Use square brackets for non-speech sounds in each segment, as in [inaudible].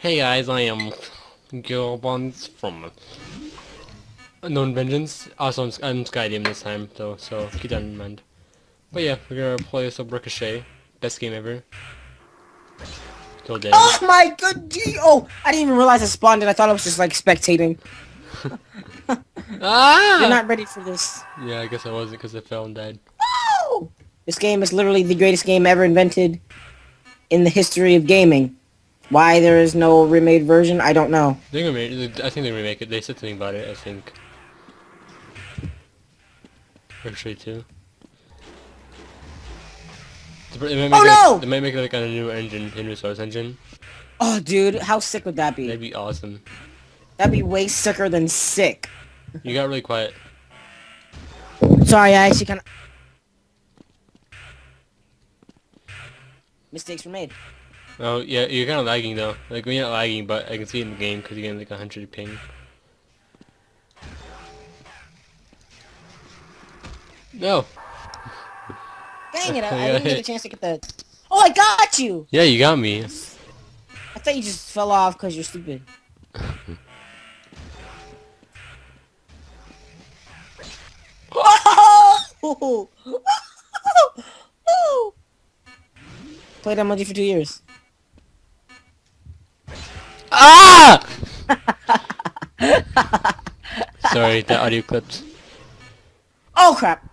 Hey guys, I am Gilbons from Unknown Vengeance. Also, I'm, I'm Skydim this time, though, so keep that in mind. But yeah, we're gonna play some Ricochet. Best game ever. Dead. Oh my good gee! Oh, I didn't even realize I spawned it. I thought I was just like spectating. [laughs] ah! You're not ready for this. Yeah, I guess I wasn't because I fell and died. Oh! This game is literally the greatest game ever invented in the history of gaming. Why there is no remade version, I don't know. They're I think they remake it. They said something about it, I think. Actually, too. They might make Oh, it, no! They might make it like on a new engine, a new Source engine. Oh, dude, how sick would that be? That'd be awesome. That'd be way sicker than sick. You got really quiet. Sorry, I actually kind of... Mistakes were made. Oh, yeah, you're kind of lagging though. Like, you're not lagging, but I can see it in the game because you're getting like a 100 ping. No! Dang it, I, I [laughs] didn't get a chance to get the... Oh, I got you! Yeah, you got me. I thought you just fell off because you're stupid. Oh! Played emoji for two years. Ah! [laughs] Sorry, the audio clips. Oh crap!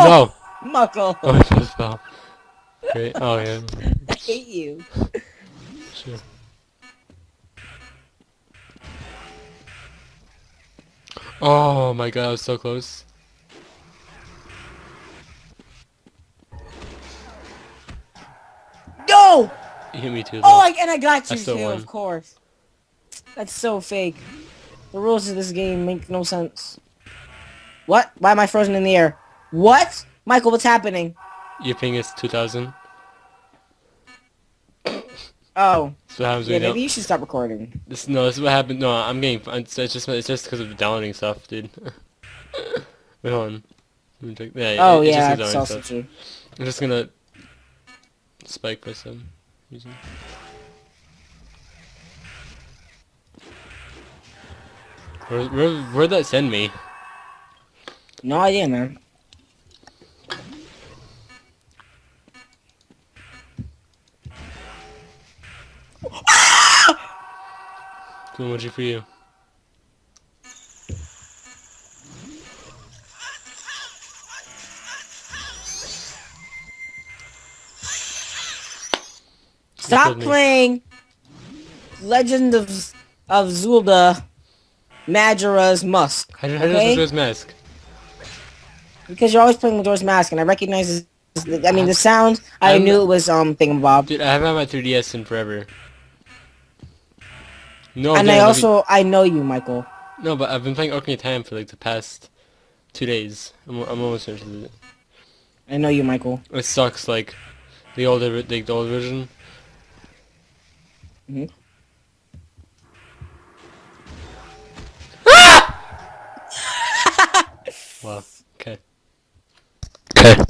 No! Muckle! Oh, I just fell. Great. Oh, yeah. [laughs] I hate you. Sure. Oh my god, I was so close. No! You hit me too, oh, though. Oh, I, and I got you still too, won. of course. That's so fake. The rules of this game make no sense. What? Why am I frozen in the air? What? Michael, what's happening? Your ping is 2000. [coughs] Oh. What happens Yeah, maybe don't... you should stop recording. This, no, this is what happened. No, I'm getting... It's, it's just it's just because of the downloading stuff, dude. [laughs] Wait, hold on. Let me check- Yeah, Oh, it, it's yeah, just the that's downloading also true. I'm just gonna... Spike for some reason. Where, where, where'd that send me? No idea, man. Cool emoji for you. Stop playing Legend of of Zelda Majora's Mask. How did, how did Okay. this mask? Because you're always playing Majora's Mask, and I recognize this. I mean, the sound, I I'm- knew it was, um, Thingamabob. Dude, I haven't had my 3DS in forever. No, And I also, I know you, Michael. No, but I've been playing Ocarina of Time for like the past two days. I'm, I'm almost finished with it. I know you, Michael. It sucks, like, the older, the, the old version. Mhm. Wow, okay. Okay.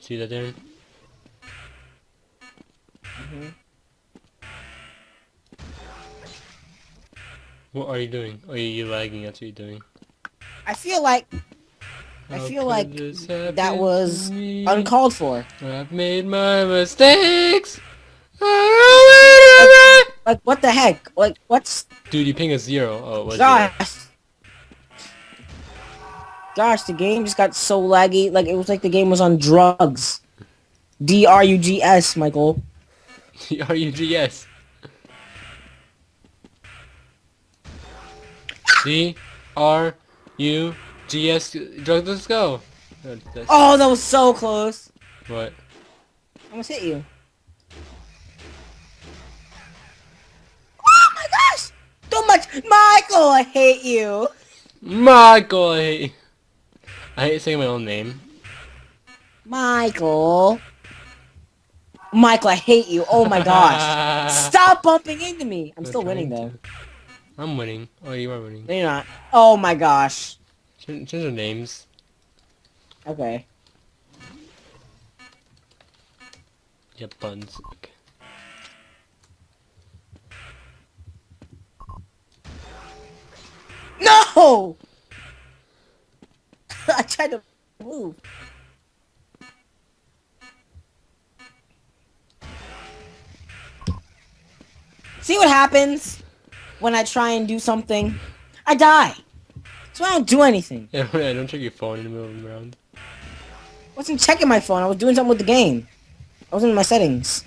See that, Darren? Mhm. What are you doing? You you lagging, that's what you're doing. I feel like I feel like that was uncalled for. I've made my mistakes. Like, what the heck? Like, what's... Dude, you ping a zero. Oh, zero. Gosh. Gosh, the game just got so laggy. Like, it was like the game was on drugs. D-R-U-G-S, Michael. R-U-G-S. C R ah! U G S drug let's go. That's- Oh, that was so close. What? I almost hit you. Oh my gosh! Too much! Michael, I hate you! Michael I hate you. I hate saying my own name. Michael. Michael, I hate you. Oh my gosh. [laughs] Stop bumping into me. I'm I'm still winning trying though. to. I'm winning. Oh, you are winning. No, you're not. Oh my gosh. Change, change names. Okay. Yeah, buns. Okay. No! [laughs] I tried to move. See what happens when I try and do something? I die. So I don't do anything. [laughs] Yeah, I don't check your phone in the middle of the round. I wasn't checking my phone. I was doing something with the game. I was in my settings.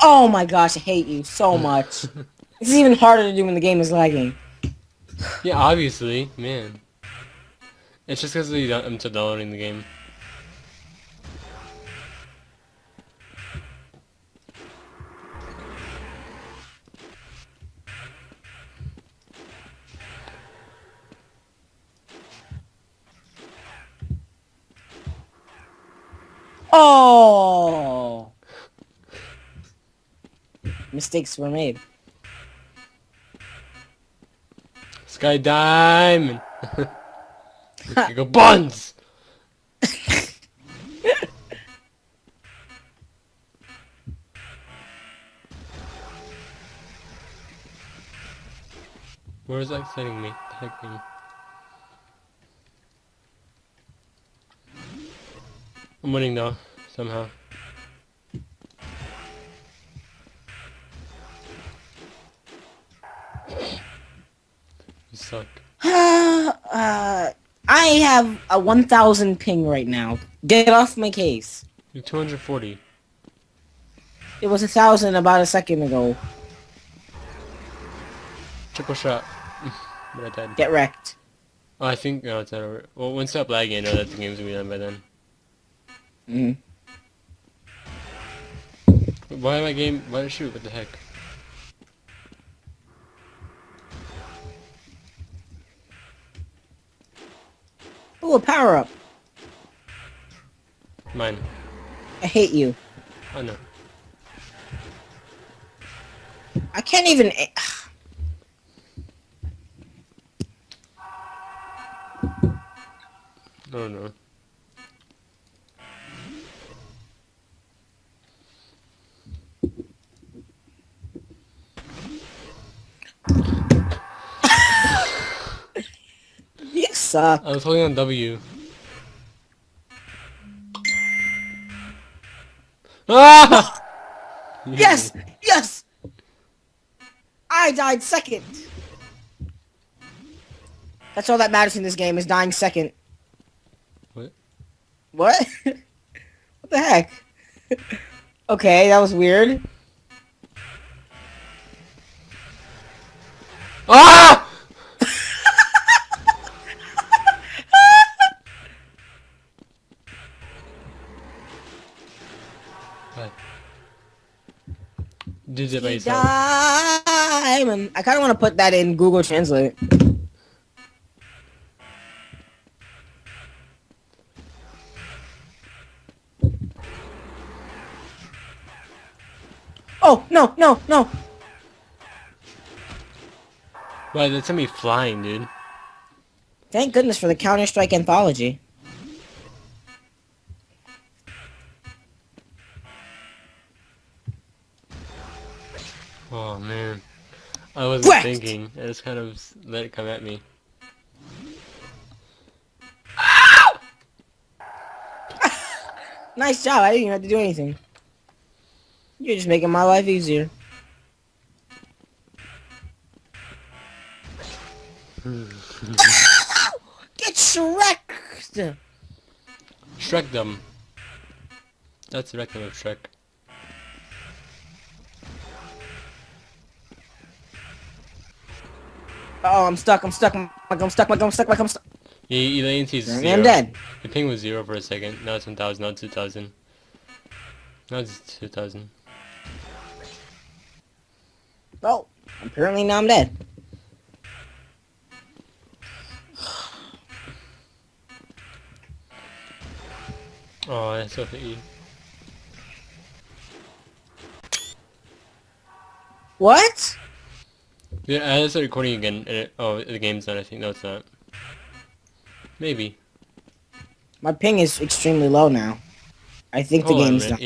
Oh my gosh, I hate you so [laughs] much. this is even harder to do when the game is lagging. Yeah, obviously, man. It's just because I'm still downloading the game. Oh! Mistakes were made. Sky Diamond! you [laughs] go buns! Where is that sending me? Heck, man? I'm winning though, somehow. You suck. [sighs] uh, I have a 1000 ping right now. Get off my case. You're 240. It was a thousand about a second ago. Triple shot. [laughs] but I died. Get wrecked. Oh, I think no, it's not over. Well, once stop lagging, I know that the game's gonna be done by then. Mm. Why my game? Why did shoot? What the heck? Oh, a power up. Mine. I hate you. Oh no. I can't even. a- oh, No, no. You suck. I was holding on W. Ah! [laughs] Yes! Yes! I died second. That's all that matters in this game is dying second. What? What? [laughs] what the heck? [laughs] okay, that was weird. Ah! It. Diamond. I kind of want to put that in Google Translate. Oh, no, no, no. Why, that's me flying, dude. Thank goodness for the Counter-Strike anthology. Oh, man. I wasn't Whacked! thinking. I just kind of let it come at me. [laughs] Nice job. I didn't even have to do anything. You're just making my life easier. [laughs] Get Shrek! Shrek them. That's the rectum of Shrek. Oh, I'm stuck. I'm stuck. I'm, I'm stuck. I'm stuck. I'm stuck. Yeah, latency is Apparently zero. I'm dead. The ping was zero for a second. Now it's 1000, now it's 2000. Now it's 2000. Oh, apparently now I'm dead. [sighs] Oh, that's so funny. What? Yeah, I started recording again. And it, oh, the game's done. I think no, it's not. Maybe. My ping is extremely low now. I think the Hold a game's done.